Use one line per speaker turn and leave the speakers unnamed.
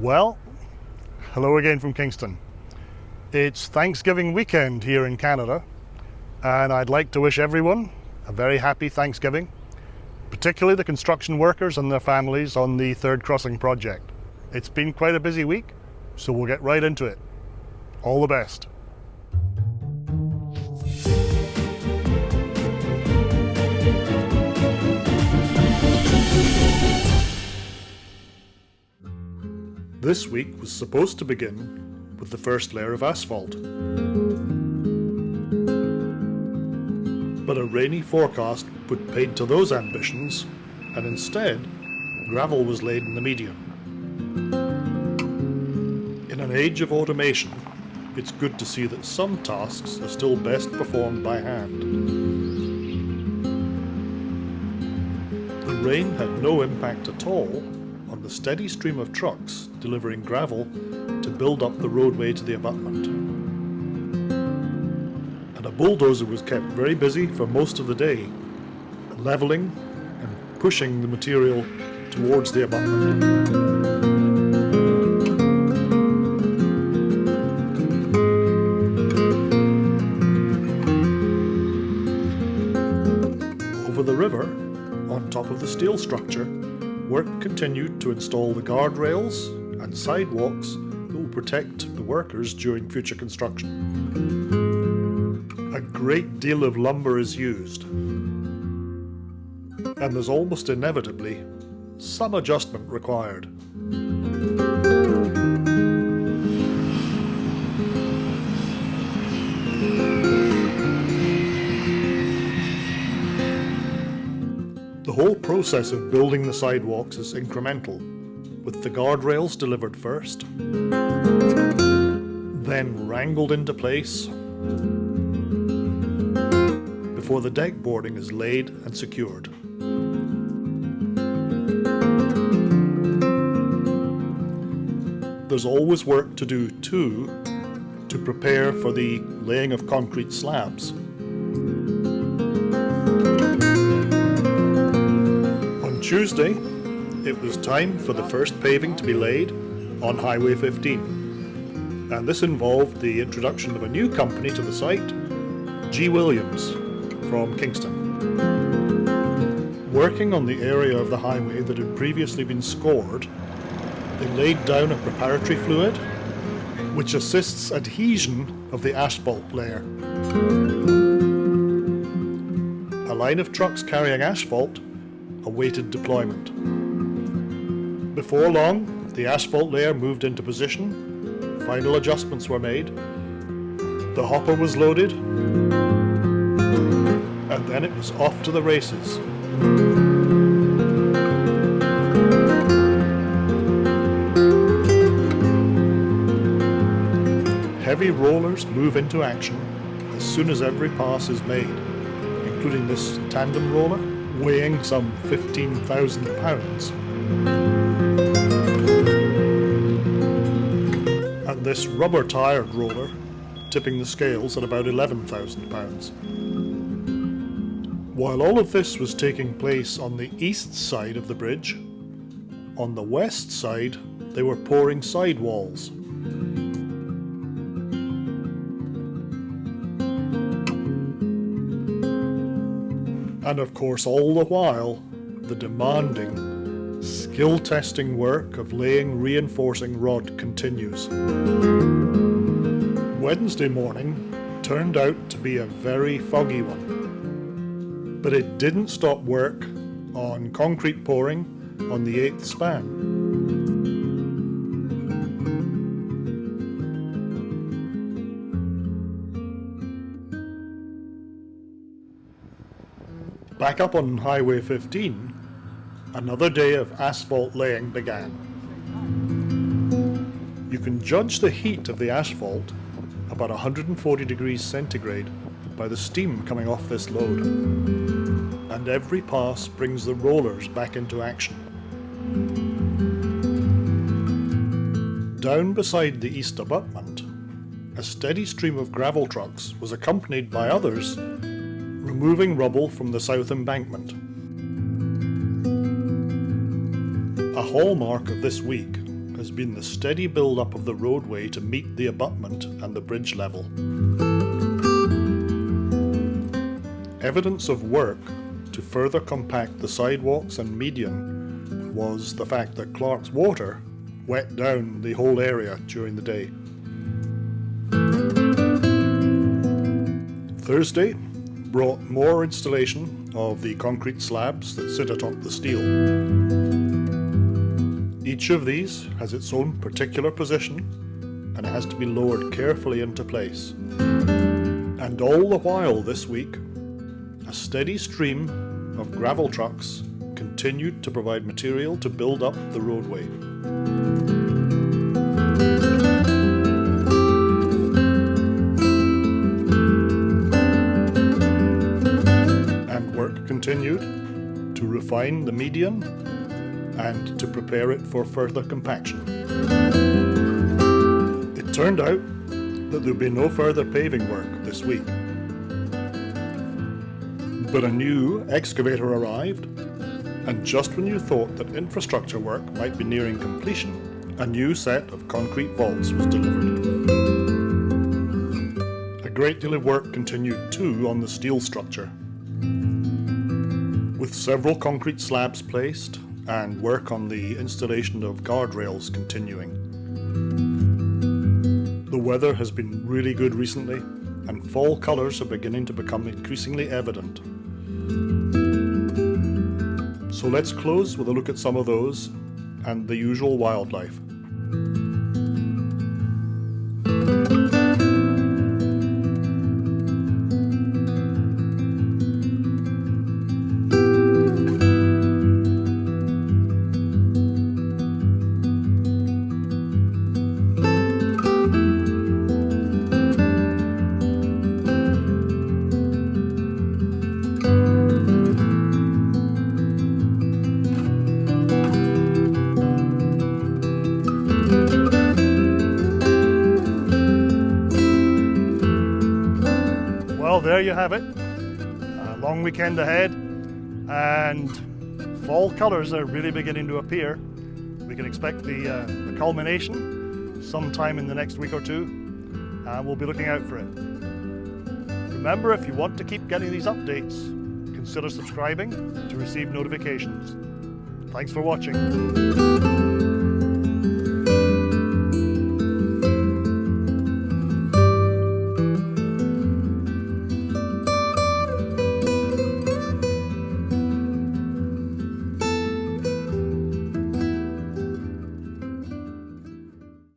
Well, hello again from Kingston. It's Thanksgiving weekend here in Canada, and I'd like to wish everyone a very happy Thanksgiving, particularly the construction workers and their families on the Third Crossing project. It's been quite a busy week, so we'll get right into it. All the best. This week was supposed to begin with the first layer of asphalt. But a rainy forecast put paid to those ambitions, and instead, gravel was laid in the median. In an age of automation, it's good to see that some tasks are still best performed by hand. The rain had no impact at all the steady stream of trucks delivering gravel to build up the roadway to the abutment. And a bulldozer was kept very busy for most of the day, levelling and pushing the material towards the abutment. Over the river, on top of the steel structure, work continued to install the guardrails and sidewalks that will protect the workers during future construction. A great deal of lumber is used, and there's almost inevitably some adjustment required. Process of building the sidewalks is incremental, with the guardrails delivered first, then wrangled into place, before the deck boarding is laid and secured. There's always work to do too to prepare for the laying of concrete slabs. Tuesday, it was time for the first paving to be laid on Highway 15. And this involved the introduction of a new company to the site, G. Williams from Kingston. Working on the area of the highway that had previously been scored, they laid down a preparatory fluid which assists adhesion of the asphalt layer. A line of trucks carrying asphalt awaited deployment. Before long, the asphalt layer moved into position, final adjustments were made, the hopper was loaded, and then it was off to the races. Heavy rollers move into action as soon as every pass is made, including this tandem roller weighing some 15,000 pounds. And this rubber tired roller tipping the scales at about 11,000 pounds. While all of this was taking place on the east side of the bridge, on the west side they were pouring sidewalls. And of course, all the while, the demanding, skill testing work of laying reinforcing rod continues. Wednesday morning turned out to be a very foggy one, but it didn't stop work on concrete pouring on the eighth span. Back up on Highway 15, another day of asphalt laying began. You can judge the heat of the asphalt about 140 degrees centigrade by the steam coming off this load. And every pass brings the rollers back into action. Down beside the east abutment, a steady stream of gravel trucks was accompanied by others removing rubble from the south embankment. A hallmark of this week has been the steady build-up of the roadway to meet the abutment and the bridge level. Evidence of work to further compact the sidewalks and median was the fact that Clark's water wet down the whole area during the day. Thursday brought more installation of the concrete slabs that sit atop the steel. Each of these has its own particular position and it has to be lowered carefully into place. And all the while this week, a steady stream of gravel trucks continued to provide material to build up the roadway. Refine the median and to prepare it for further compaction. It turned out that there would be no further paving work this week. But a new excavator arrived, and just when you thought that infrastructure work might be nearing completion, a new set of concrete vaults was delivered. A great deal of work continued too on the steel structure. With several concrete slabs placed and work on the installation of guardrails continuing. The weather has been really good recently and fall colours are beginning to become increasingly evident. So let's close with a look at some of those and the usual wildlife. There you have it. A long weekend ahead, and fall colours are really beginning to appear. We can expect the, uh, the culmination sometime in the next week or two, and we'll be looking out for it. Remember, if you want to keep getting these updates, consider subscribing to receive notifications. Thanks for watching.